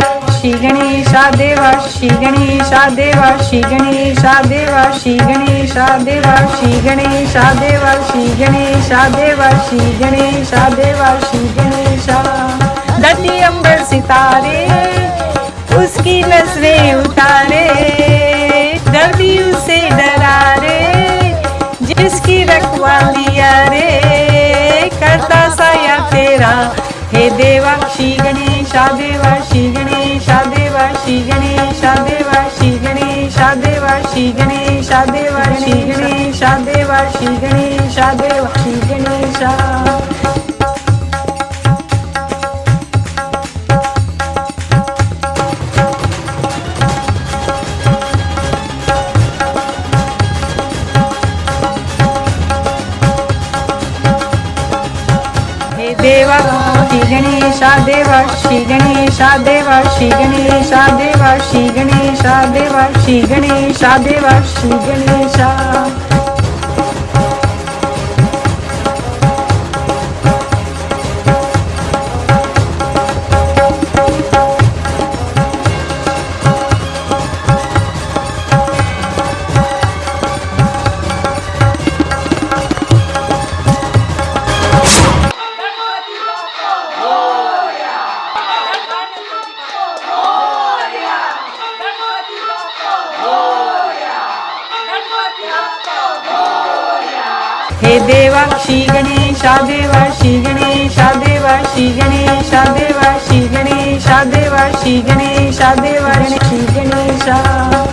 श्री गणेशा देवा श्री गणेशा देवा श्री गणेशा देवा श्री गणेशा देवा श्री गणेशा देवा श्री गणेशा देवा श्री गणेशा देवा श्री गणेशा धरती अंबर सितारे, उसकी नज़रें उतारे, धरती उसे डरा रे जिसकी रखवालिया रे, करता साया तेरा। हे देवा श्री गणेशा देवा श्री गणेशा देवा, श्री गणेशा देवा, श्री गणेशा देवा, श्री गणेशा। देवा, श्री गणेशा देवा, श्री गणेशा देवा, श्री गणेशा देवा, श्री देवा श्री गणेशा देवा श्री गणेशा। हे देवा श्री गणेशा देवा श्री गणेशा देवा श्री गणेशा देवा श्री गणेशा देवा श्री गणेशा देवा श्री गणेशा